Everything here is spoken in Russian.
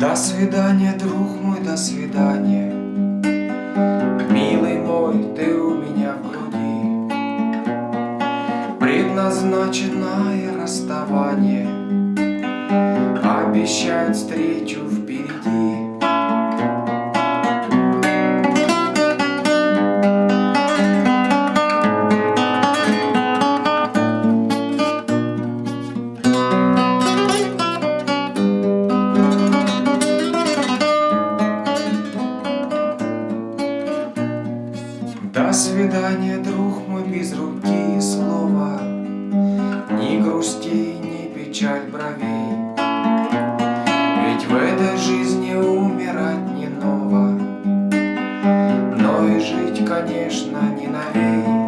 До свидания, друг мой, до свидания. Милый мой, ты у меня в груди. Предназначенное расставание. Обещают встречу впереди До свидания, друг мой, без руки и слова. Ни грусти, ни печаль бровей. Ведь в этой жизни умирать не ново. Но и жить, конечно, не новей